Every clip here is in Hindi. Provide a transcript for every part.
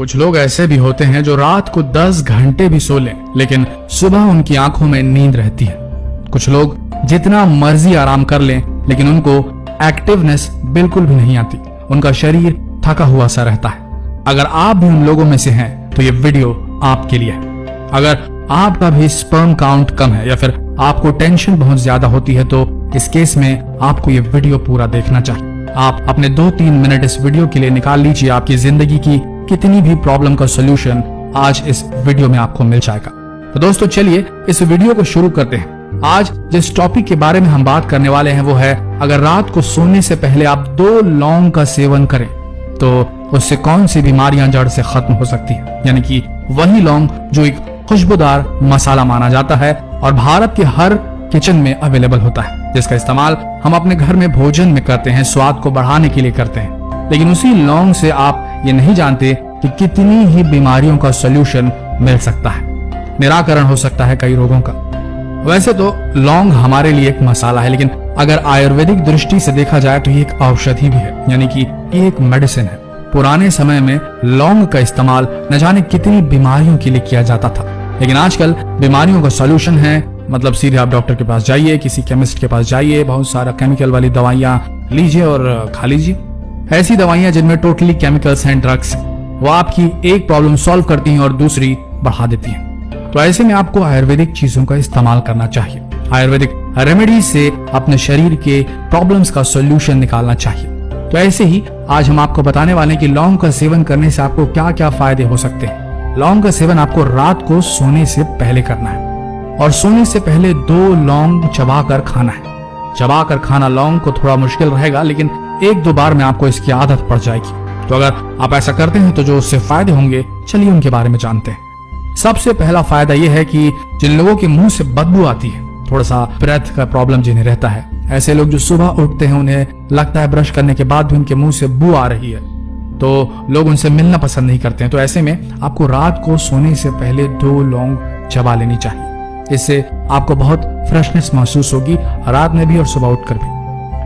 कुछ लोग ऐसे भी होते हैं जो रात को 10 घंटे भी सो लें, लेकिन सुबह उनकी आँखों में नींद रहती है। कुछ लोग जितना मर्ज़ी आराम कर लें, लेकिन उनको एक्टिवनेस बिल्कुल भी नहीं आती। उनका शरीर थका हुआ सा रहता है। अगर आप भी उन लोगों में से हैं तो ये वीडियो आपके लिए है। अगर आपका भी स्पर्म काउंट कम है या फिर आपको टेंशन बहुत ज़्यादा होती है तो इस केस में आपको ये वीडियो पूरा देखना चाहिए। आप अपने दो तीन मिनट इस वीडियो के लिए निकाल लीजिए, आपकी ज़िंदगी की कितनी भी प्रॉब्लम का सोल्यूशन आज इस वीडियो में आपको मिल जाएगा। तो दोस्तों, चलिए इस वीडियो को शुरू करते हैं। आज जिस टॉपिक के बारे में हम बात करने वाले हैं वो है, अगर रात को सोने से पहले आप दो लौंग का सेवन करें तो उससे कौन सी बीमारियाँ जड़ से खत्म हो सकती है? यानी कि वही लौंग जो एक खुशबूदार मसाला माना जाता है और भारत के हर किचन में अवेलेबल होता है, जिसका इस्तेमाल हम अपने घर में भोजन में करते हैं, स्वाद को बढ़ाने के लिए करते हैं। लेकिन उसी लौंग से आप ये नहीं जानते कि कितनी ही बीमारियों का सोल्यूशन मिल सकता है। निराकरण हो सकता है कई रोगों का। वैसे तो लौंग हमारे लिए एक मसाला है, लेकिन अगर आयुर्वेदिक दृष्टि से देखा जाए तो ये एक औषधि भी है, यानी कि एक मेडिसिन है। पुराने समय में लौंग का इस्तेमाल न जाने कितनी बीमारियों के लिए किया जाता था। लेकिन आजकल बीमारियों का सोल्यूशन है मतलब सीधे आप डॉक्टर के पास जाइए, किसी केमिस्ट के पास जाइए, बहुत सारा केमिकल वाली दवाइयाँ लीजिए और खा लीजिए। ऐसी दवाइयाँ जिनमें टोटली केमिकल्स एंड ड्रग्स वो आपकी एक प्रॉब्लम सॉल्व करती हैं और दूसरी बढ़ा देती हैं। तो ऐसे में आपको आयुर्वेदिक चीज़ों का इस्तेमाल करना चाहिए। आयुर्वेदिक रेमेडी से अपने शरीर के प्रॉब्लम्स का सोल्यूशन निकालना चाहिए। तो ऐसे ही आज हम आपको बताने वाले कि लौंग का सेवन करने से आपको क्या क्या फ़ायदे हो सकते हैं। लौंग का सेवन आपको रात को सोने से पहले करना है। और सोने से पहले दो लौंग चबाकर खाना है। चबाकर खाना लौंग को थोड़ा मुश्किल रहेगा, लेकिन एक दो बार में आपको इसकी आदत पड़ जाएगी। तो अगर आप ऐसा करते हैं तो जो उससे फ़ायदे होंगे, चलिए उनके बारे में जानते हैं। सबसे पहला फ़ायदा यह है कि जिन लोगों के मुँह से बदबू आती है, थोड़ा सा ब्रेथ का प्रॉब्लम जिन्हें रहता है, ऐसे लोग जो सुबह उठते हैं, उन्हें लगता है ब्रश करने के बाद भी उनके मुँह से बू आ रही है। तो लोग उनसे मिलना पसंद नहीं करते हैं। तो ऐसे में आपको रात को सोने से पहले दो लौंग चबा लेनी चाहिए। इससे आपको बहुत फ्रेशनेस महसूस होगी, रात में भी और सुबह उठकर भी।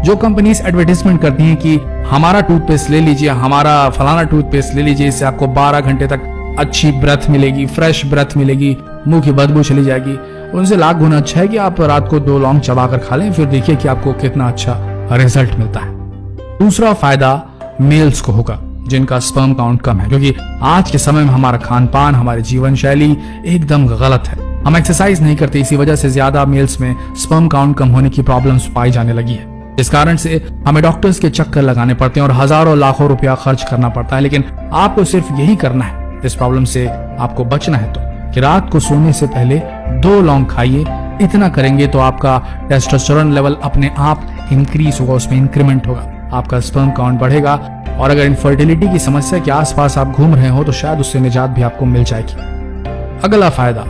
जो कंपनीज़ एडवर्टीजमेंट करती हैं कि हमारा टूथपेस्ट ले लीजिए, हमारा फलाना टूथपेस्ट ले लीजिए, इससे आपको 12 घंटे तक अच्छी ब्रेथ मिलेगी फ्रेश ब्रेथ मिलेगी, मुँह की बदबू चली जाएगी। उनसे लाख गुना अच्छा है कि आप रात को दो लौंग चबा कर खा लें, फिर देखिए कि आपको कितना अच्छा रिज़ल्ट मिलता है। दूसरा फ़ायदा मेल्स को होगा, जिनका स्पर्म काउंट कम है, क्योंकि आज के समय में हमारा खान पान हमारी जीवन शैली एकदम गलत है। हम एक्सरसाइज नहीं करते, इसी वजह से ज़्यादा मेल्स में स्पर्म काउंट कम होने की प्रॉब्लम्स पाई जाने लगी है। इस कारण से हमें डॉक्टर्स के चक्कर लगाने पड़ते हैं और हज़ारों लाखों रुपया खर्च करना पड़ता है, लेकिन आपको सिर्फ़ यही करना है। इस प्रॉब्लम से आपको बचना है तो कि रात को सोने से पहले दो लौंग खाइए। इतना करेंगे तो आपका टेस्टोस्टेरोन लेवल अपने आप इंक्रीज होगा, उसमें इंक्रीमेंट होगा। आपका स्पर्म काउंट बढ़ेगा और अगर इनफर्टिलिटी की समस्या के आसपास आप घूम रहे हो तो शायद उससे निजात भी आपको मिल जाएगी। अगला फ़ायदा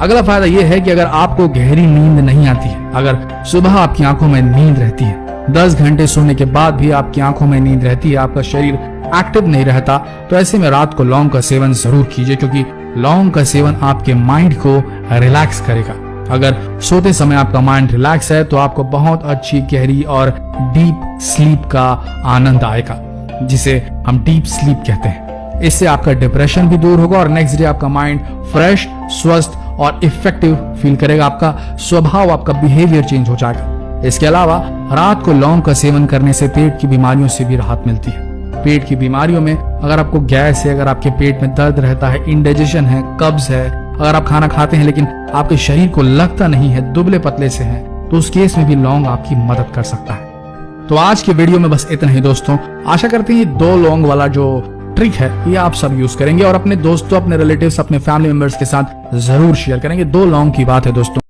अगला फ़ायदा यह है कि अगर आपको गहरी नींद नहीं आती है अगर सुबह आपकी आँखों में नींद रहती है दस घंटे सोने के बाद भी आपकी आँखों में नींद रहती है, आपका शरीर एक्टिव नहीं रहता तो ऐसे में रात को लौंग का सेवन ज़रूर कीजिए, क्योंकि लौंग का सेवन आपके माइंड को रिलैक्स करेगा। अगर सोते समय आपका माइंड रिलैक्स है तो आपको बहुत अच्छी गहरी और डीप स्लीप का आनंद आएगा, जिसे हम डीप स्लीप कहते हैं। इससे आपका डिप्रेशन भी दूर होगा और नेक्स्ट डे आपका माइंड फ्रेश स्वस्थ और इफ़ेक्टिव फील करेगा, आपका स्वभाव, आपका बिहेवियर चेंज हो जाएगा। इसके अलावा रात को लौंग का सेवन करने से पेट की बीमारियों से भी राहत मिलती है। पेट की बीमारियों में अगर आपको गैस है, अगर आपके पेट में दर्द रहता है इंडाइजेशन है कब्ज है, अगर आप खाना खाते हैं लेकिन आपके शरीर को लगता नहीं है, दुबले पतले से हैं तो उस केस में भी लौंग आपकी मदद कर सकता है। तो आज के वीडियो में बस इतना ही दोस्तों। आशा करते हैं दो लौंग वाला जो ट्रिक है, ये आप सब यूज़ करेंगे और अपने दोस्तों, अपने रिलेटिव्स अपने फैमिली मेंबर्स के साथ ज़रूर शेयर करेंगे। दो लौंग की बात है दोस्तों।